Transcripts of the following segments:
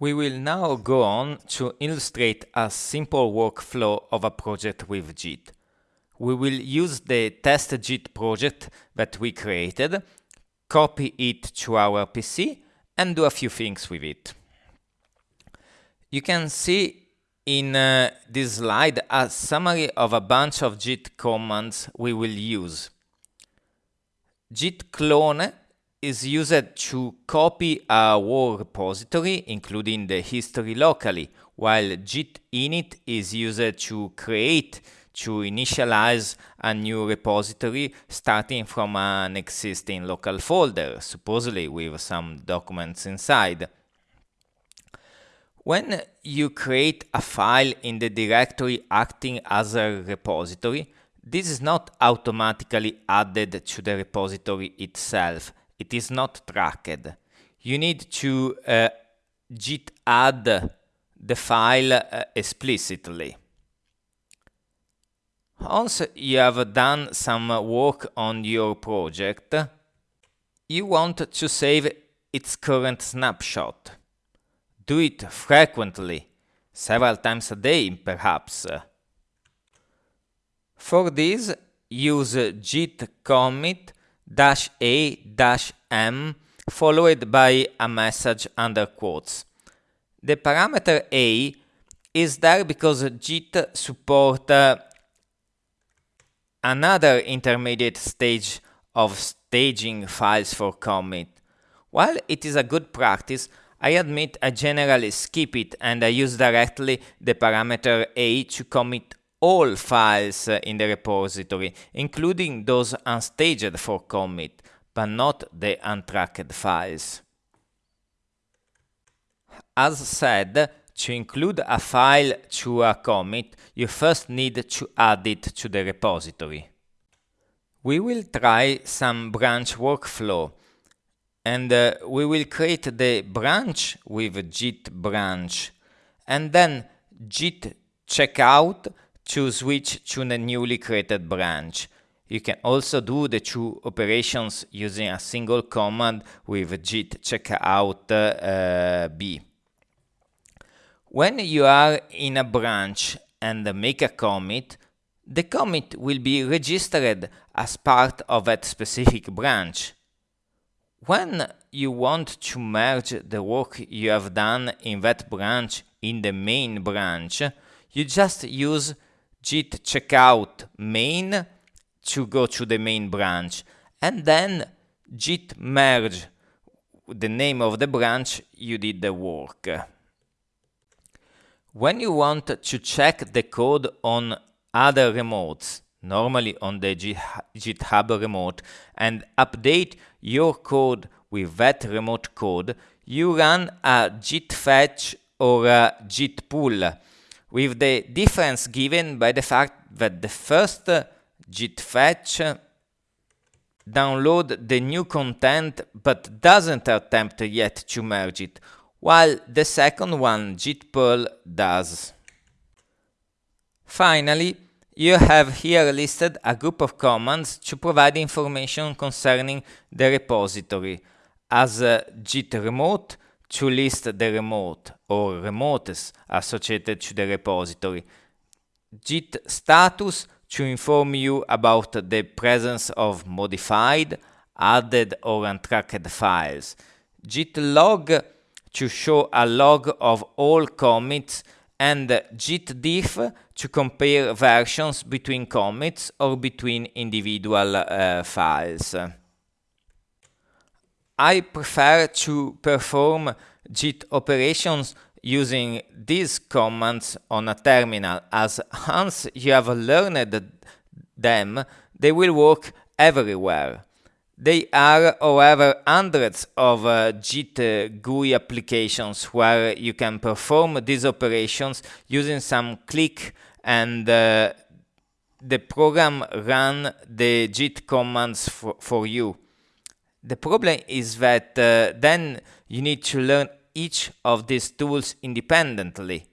We will now go on to illustrate a simple workflow of a project with Git. We will use the test Git project that we created, copy it to our PC and do a few things with it. You can see in uh, this slide a summary of a bunch of Git commands we will use. Git clone is used to copy a war repository, including the history locally, while git init is used to create, to initialize a new repository starting from an existing local folder, supposedly with some documents inside. When you create a file in the directory acting as a repository, this is not automatically added to the repository itself, it is not tracked. You need to uh, git add the file uh, explicitly. Once you have done some work on your project, you want to save its current snapshot. Do it frequently, several times a day perhaps. For this, use git commit dash a dash m followed by a message under quotes. The parameter a is there because Git support uh, another intermediate stage of staging files for commit. While it is a good practice, I admit I generally skip it and I use directly the parameter a to commit all files in the repository, including those unstaged for commit, but not the untracked files. As said, to include a file to a commit, you first need to add it to the repository. We will try some branch workflow, and uh, we will create the branch with git branch, and then git checkout to switch to the newly created branch. You can also do the two operations using a single command with git checkout uh, b. When you are in a branch and make a commit, the commit will be registered as part of that specific branch. When you want to merge the work you have done in that branch in the main branch, you just use git checkout main to go to the main branch and then git merge the name of the branch you did the work. When you want to check the code on other remotes, normally on the GitHub remote, and update your code with that remote code, you run a git fetch or a git pull with the difference given by the fact that the first git fetch download the new content but doesn't attempt yet to merge it, while the second one git pull does. Finally, you have here listed a group of commands to provide information concerning the repository, as uh, git remote, to list the remote or remotes associated to the repository. Git status to inform you about the presence of modified, added or untracked files. Git log to show a log of all commits and git diff to compare versions between commits or between individual uh, files. I prefer to perform git operations using these commands on a terminal as once you have learned them, they will work everywhere. There are, however, hundreds of uh, Git uh, GUI applications where you can perform these operations using some click and uh, the program run the Git commands for, for you. The problem is that uh, then you need to learn each of these tools independently.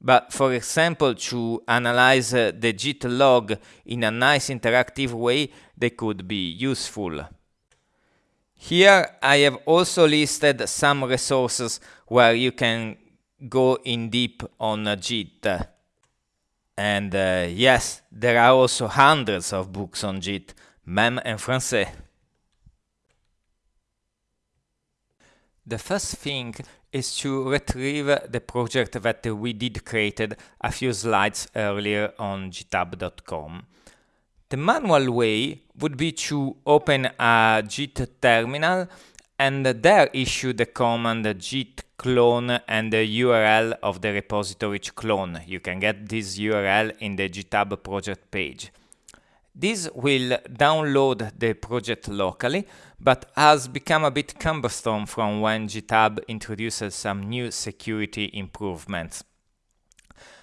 But for example, to analyze uh, the Git log in a nice interactive way, they could be useful. Here I have also listed some resources where you can go in deep on Git. And uh, yes, there are also hundreds of books on Git, même en français. The first thing is to retrieve the project that we did created a few slides earlier on github.com. The manual way would be to open a git terminal and there issue the command git clone and the URL of the repository to clone. You can get this URL in the GitHub project page. This will download the project locally, but has become a bit cumbersome from when GitHub introduces some new security improvements.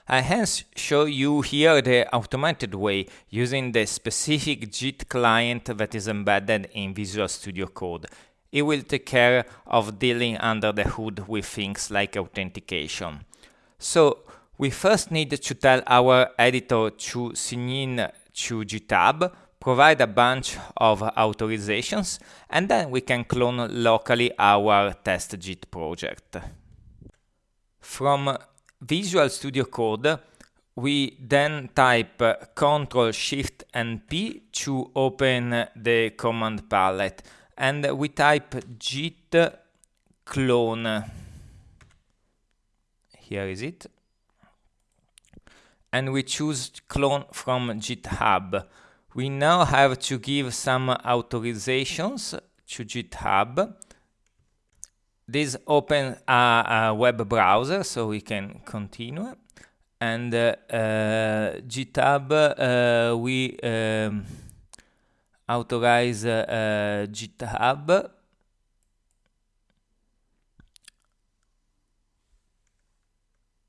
I hence show you here the automated way using the specific Git client that is embedded in Visual Studio Code. It will take care of dealing under the hood with things like authentication. So we first need to tell our editor to sign in to GitHub, provide a bunch of authorizations, and then we can clone locally our test Git project. From Visual Studio Code, we then type Ctrl Shift and P to open the command palette and we type git clone. Here is it and we choose clone from GitHub. We now have to give some authorizations to GitHub. This opens a, a web browser, so we can continue. And uh, uh, GitHub, uh, we um, authorize uh, GitHub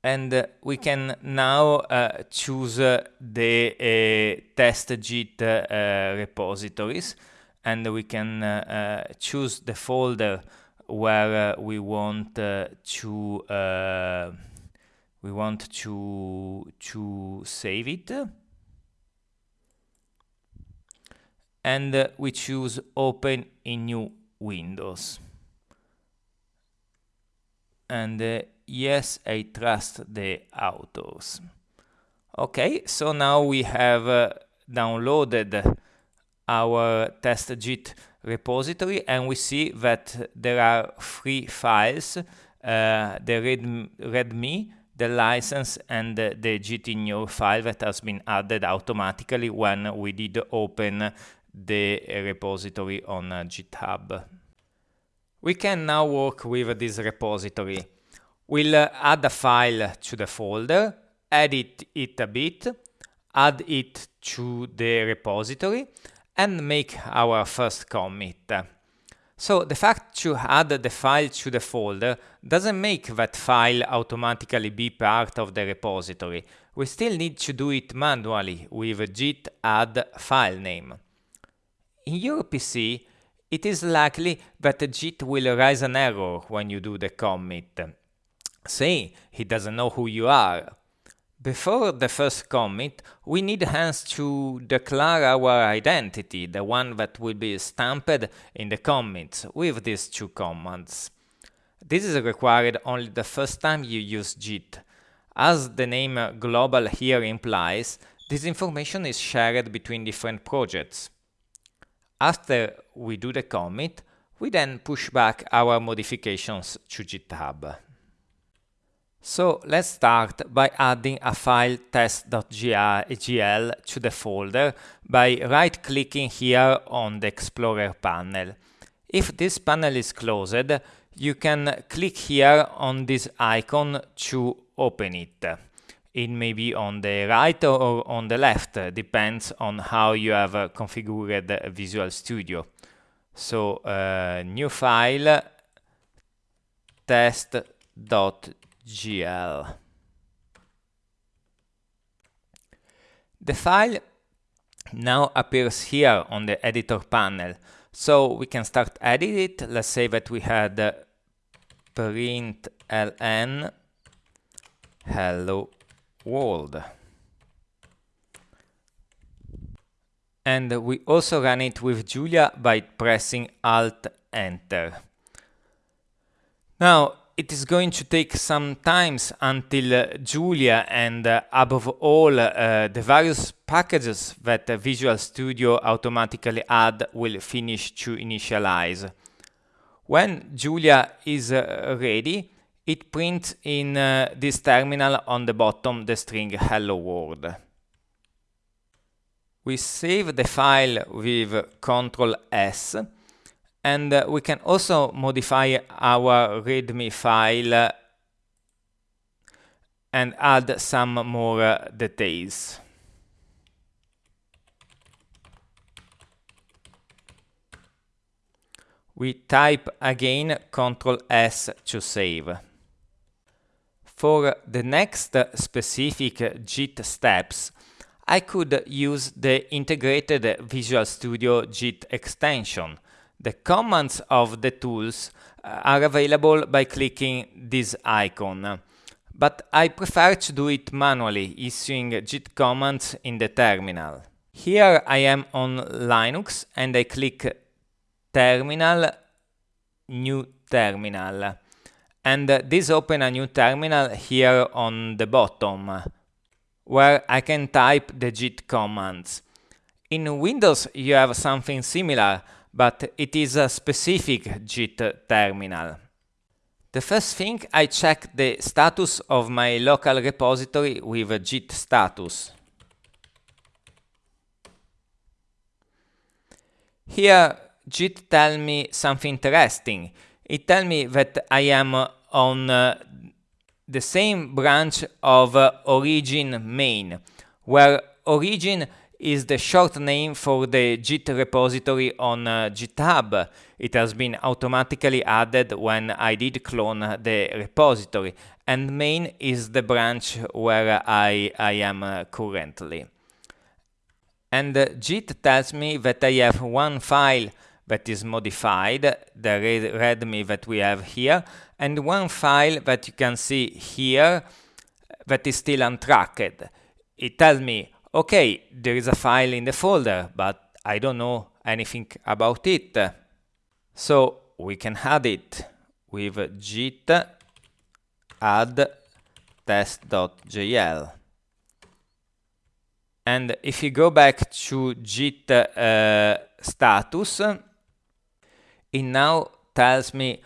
and we can now uh, choose uh, the test Git uh, repositories. And we can uh, uh, choose the folder where we want to we want to to save it. And we choose open in new windows. And yes, I trust the authors. Okay, so now we have uh, downloaded our test Git repository and we see that there are three files, uh, the read, readme, the license and the gitignore file that has been added automatically when we did open the repository on uh, GitHub. We can now work with this repository. We'll add a file to the folder, edit it a bit, add it to the repository, and make our first commit. So the fact to add the file to the folder doesn't make that file automatically be part of the repository. We still need to do it manually with git add file name. In your PC, it is likely that git will raise an error when you do the commit say he doesn't know who you are. Before the first commit, we need hence to declare our identity, the one that will be stamped in the commits with these two commands. This is required only the first time you use Git. As the name global here implies, this information is shared between different projects. After we do the commit, we then push back our modifications to GitHub. So let's start by adding a file test.jl to the folder by right-clicking here on the Explorer panel. If this panel is closed, you can click here on this icon to open it. It may be on the right or on the left, depends on how you have configured Visual Studio. So, uh, new file test.jl gl. The file now appears here on the editor panel. So we can start edit it. Let's say that we had uh, print ln hello world. And we also run it with Julia by pressing Alt Enter. Now, it is going to take some times until uh, Julia and uh, above all uh, the various packages that Visual Studio automatically add will finish to initialize. When Julia is uh, ready, it prints in uh, this terminal on the bottom the string hello world. We save the file with Ctrl S and uh, we can also modify our readme file and add some more uh, details. We type again Ctrl S to save. For the next specific Git steps, I could use the integrated Visual Studio Git extension. The commands of the tools uh, are available by clicking this icon, but I prefer to do it manually, issuing Git commands in the terminal. Here I am on Linux and I click Terminal, New Terminal. And this open a new terminal here on the bottom, where I can type the Git commands. In Windows you have something similar, but it is a specific Git terminal. The first thing I check the status of my local repository with git status. Here Git tell me something interesting. It tell me that I am on uh, the same branch of uh, origin main, where origin is the short name for the Git repository on uh, GitHub. It has been automatically added when I did clone the repository, and main is the branch where I, I am uh, currently. And uh, Git tells me that I have one file that is modified, the readme that we have here, and one file that you can see here that is still untracked. It tells me, okay, there is a file in the folder, but I don't know anything about it. So we can add it with git add test.jl. And if you go back to git uh, status, it now tells me,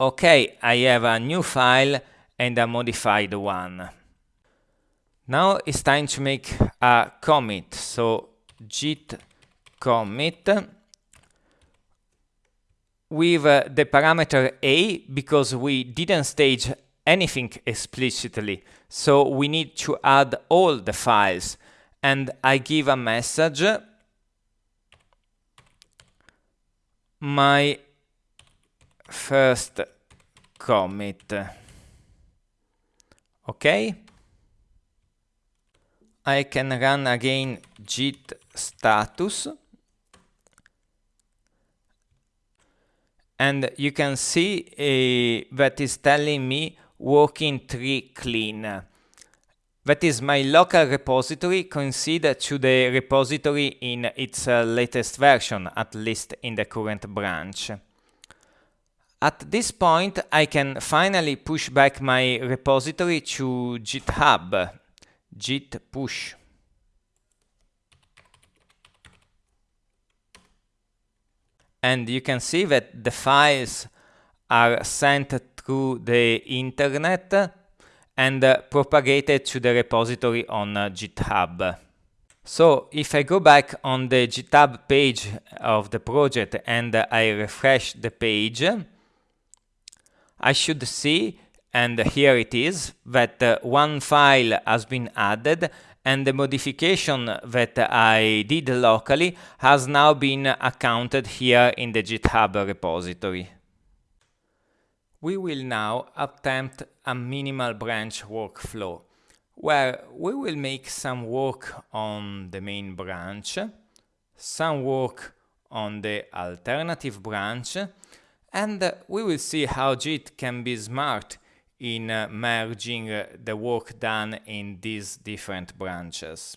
okay, I have a new file and a modified one. Now it's time to make a commit. So git commit with uh, the parameter a because we didn't stage anything explicitly. So we need to add all the files and I give a message my first commit. Okay. I can run again git status. And you can see uh, that is telling me working tree clean. That is my local repository considered to the repository in its uh, latest version, at least in the current branch. At this point, I can finally push back my repository to GitHub, git push. And you can see that the files are sent through the internet and uh, propagated to the repository on uh, GitHub. So if I go back on the GitHub page of the project and uh, I refresh the page, I should see, and here it is, that uh, one file has been added and the modification that I did locally has now been accounted here in the GitHub repository. We will now attempt a minimal branch workflow, where we will make some work on the main branch, some work on the alternative branch, and we will see how Git can be smart in uh, merging uh, the work done in these different branches.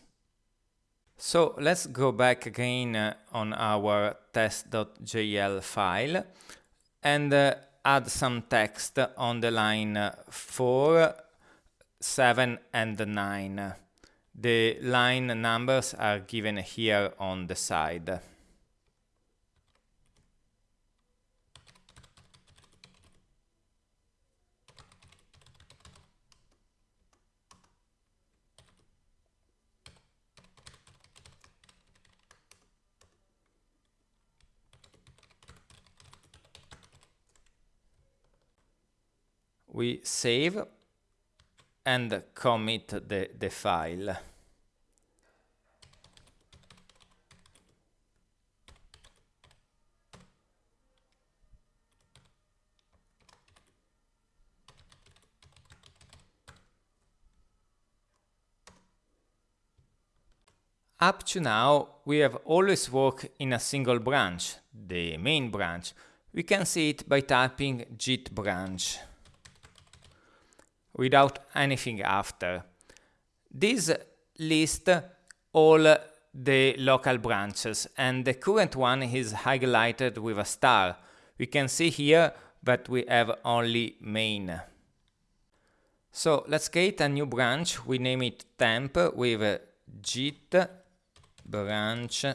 So let's go back again uh, on our test.jl file and uh, add some text on the line 4, 7 and 9. The line numbers are given here on the side. We save and commit the, the file. Up to now, we have always worked in a single branch, the main branch. We can see it by typing git branch without anything after. This lists all the local branches and the current one is highlighted with a star. We can see here that we have only main. So let's create a new branch. We name it temp with git branch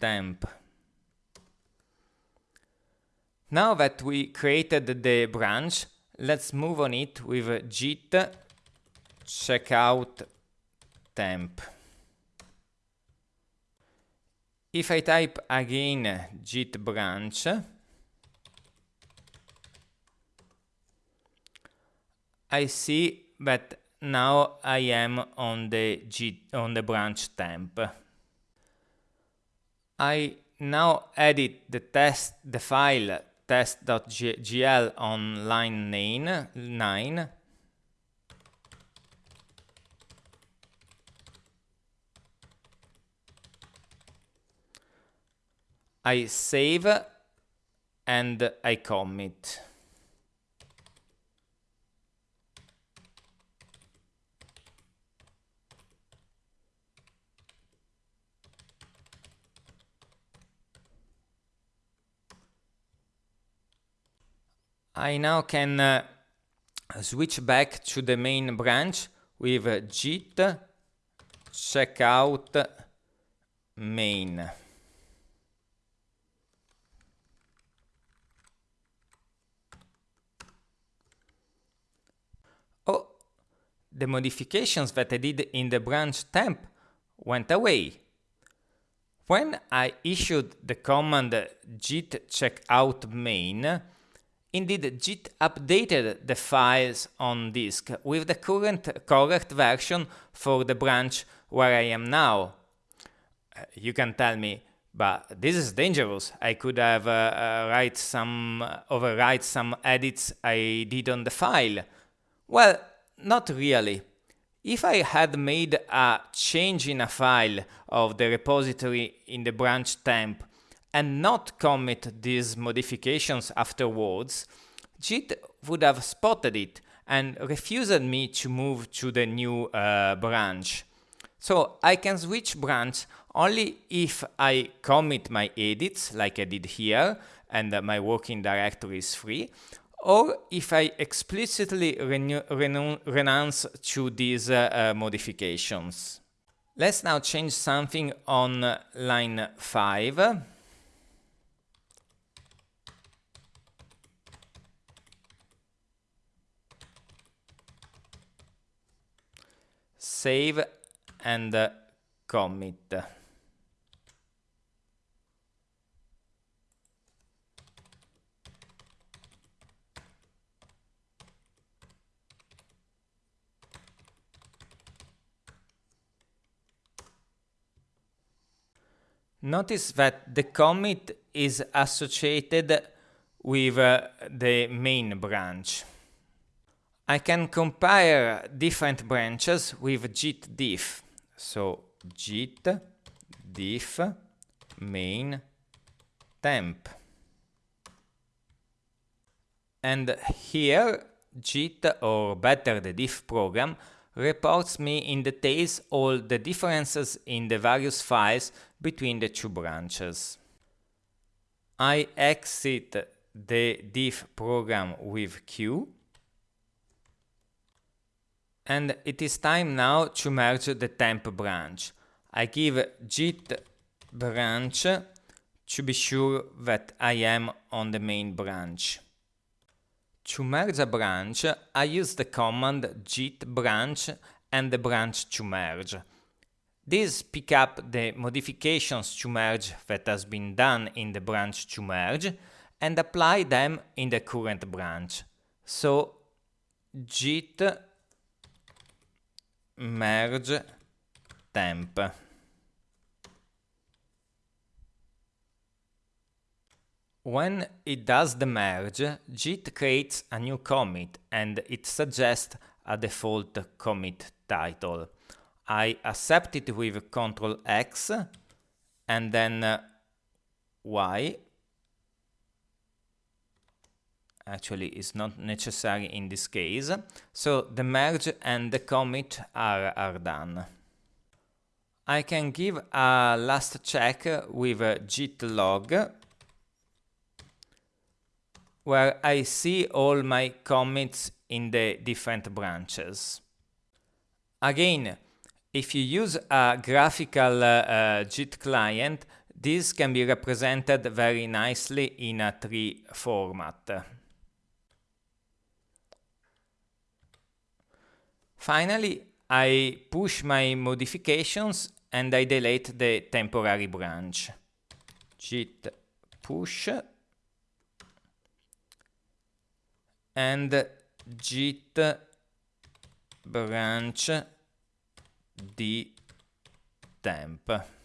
temp. Now that we created the branch, let's move on it with git checkout temp. If I type again git branch, I see that now I am on the git on the branch temp. I now edit the test the file test.jl on line 9, 9 I save and I commit. I now can uh, switch back to the main branch with uh, git checkout main. Oh, the modifications that I did in the branch temp went away. When I issued the command git checkout main, Indeed, Git updated the files on disk with the current correct version for the branch where I am now. Uh, you can tell me, but this is dangerous. I could have uh, uh, write some uh, overwrite some edits I did on the file. Well, not really. If I had made a change in a file of the repository in the branch temp and not commit these modifications afterwards, Git would have spotted it and refused me to move to the new uh, branch. So I can switch branch only if I commit my edits, like I did here, and my working directory is free, or if I explicitly renounce to these uh, uh, modifications. Let's now change something on line 5. Save and commit. Notice that the commit is associated with uh, the main branch. I can compare different branches with git diff. So git diff main temp. And here git, or better the diff program, reports me in details all the differences in the various files between the two branches. I exit the diff program with Q. And it is time now to merge the temp branch. I give git branch to be sure that I am on the main branch. To merge a branch, I use the command git branch and the branch to merge. These pick up the modifications to merge that has been done in the branch to merge and apply them in the current branch. So git merge temp. When it does the merge, Git creates a new commit and it suggests a default commit title. I accept it with Ctrl X and then uh, Y. Actually, it's not necessary in this case. So the merge and the commit are, are done. I can give a last check with git log where I see all my commits in the different branches. Again, if you use a graphical uh, uh, Git client, this can be represented very nicely in a tree format. Finally, I push my modifications and I delete the temporary branch. Git push and git branch d temp